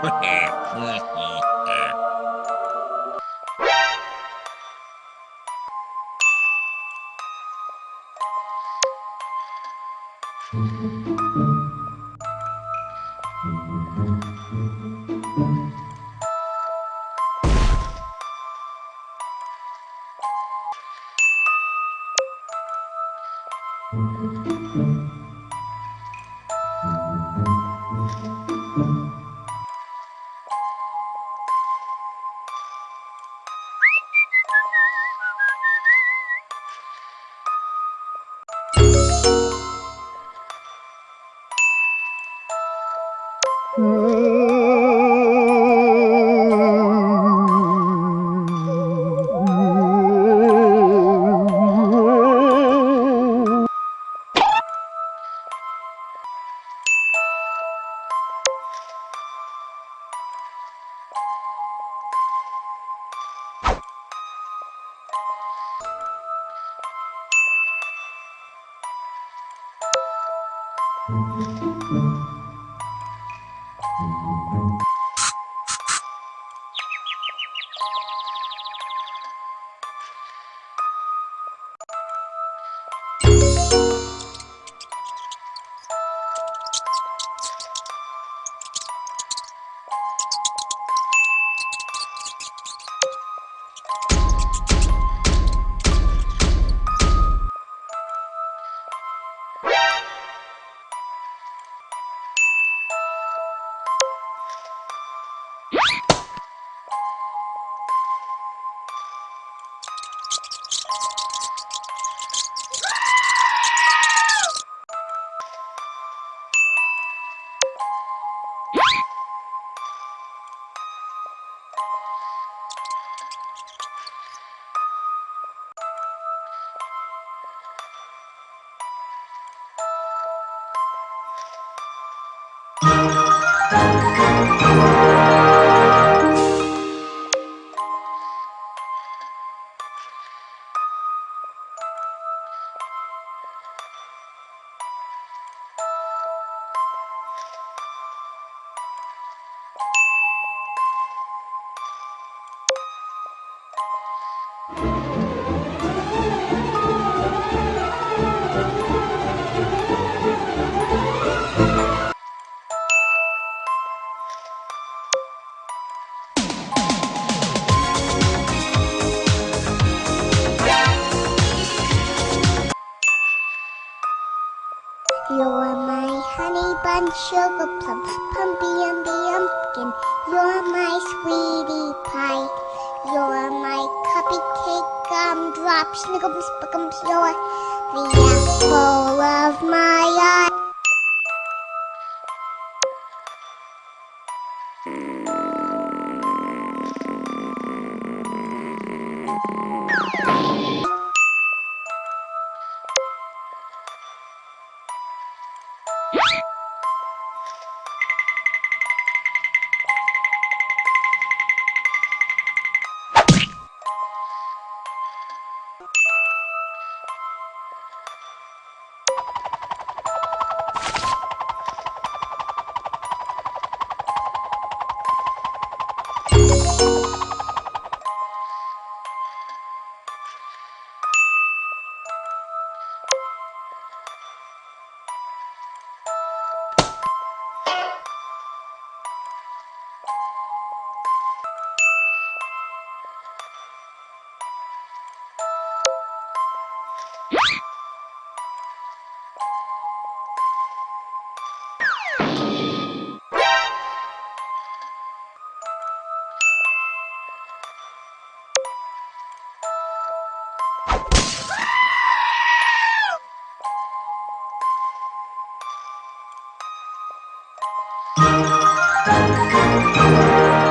Thank mm -hmm. you. Thank you. You're my honey bun, sugar plum, pumpy umby umpkin. You're my sweetie pie. You're my cupcake gumdrop, snickums, spickums. You're the apple of my eye. Música